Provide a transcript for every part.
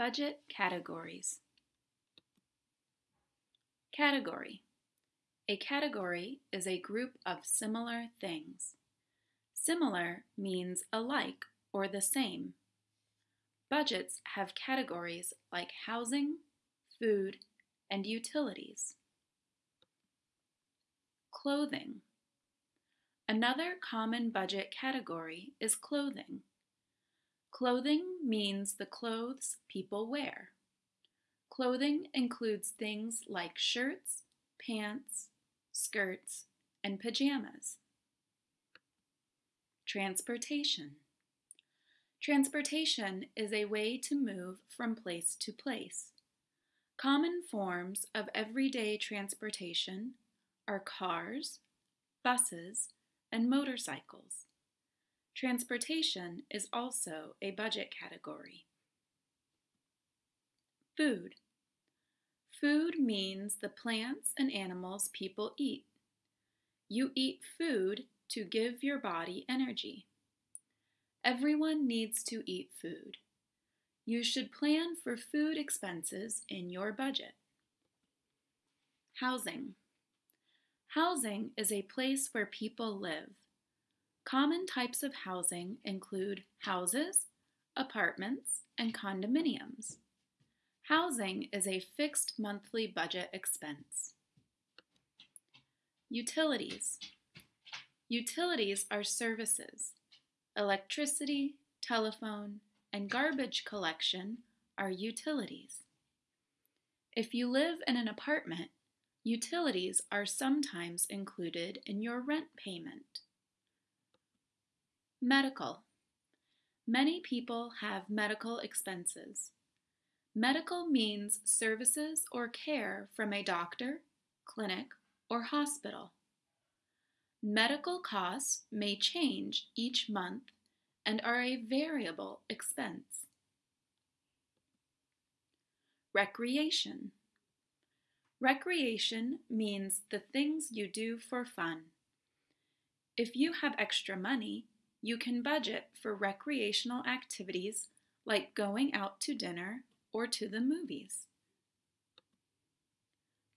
Budget categories. Category. A category is a group of similar things. Similar means alike or the same. Budgets have categories like housing, food, and utilities. Clothing. Another common budget category is clothing. Clothing means the clothes people wear. Clothing includes things like shirts, pants, skirts, and pajamas. Transportation. Transportation is a way to move from place to place. Common forms of everyday transportation are cars, buses, and motorcycles. Transportation is also a budget category. Food. Food means the plants and animals people eat. You eat food to give your body energy. Everyone needs to eat food. You should plan for food expenses in your budget. Housing. Housing is a place where people live. Common types of housing include houses, apartments, and condominiums. Housing is a fixed monthly budget expense. Utilities. Utilities are services. Electricity, telephone, and garbage collection are utilities. If you live in an apartment, utilities are sometimes included in your rent payment. Medical. Many people have medical expenses. Medical means services or care from a doctor, clinic, or hospital. Medical costs may change each month and are a variable expense. Recreation. Recreation means the things you do for fun. If you have extra money, you can budget for recreational activities like going out to dinner or to the movies.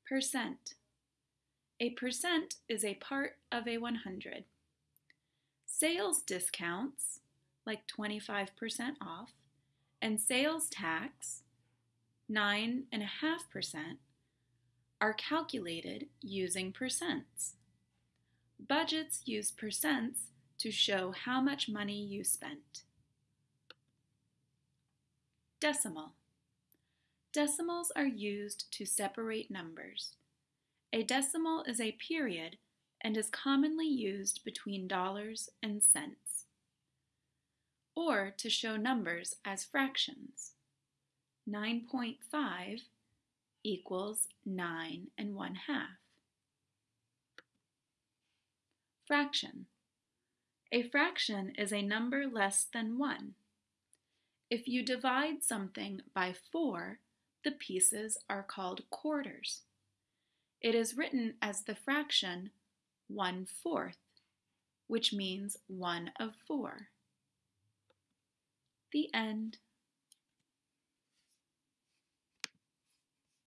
Percent. A percent is a part of a 100. Sales discounts, like 25% off, and sales tax, 9.5%, are calculated using percents. Budgets use percents to show how much money you spent. Decimal. Decimals are used to separate numbers. A decimal is a period and is commonly used between dollars and cents. Or to show numbers as fractions. 9.5 equals 9 and 1 half. Fraction. A fraction is a number less than 1. If you divide something by 4, the pieces are called quarters. It is written as the fraction 1 fourth, which means 1 of 4. The end.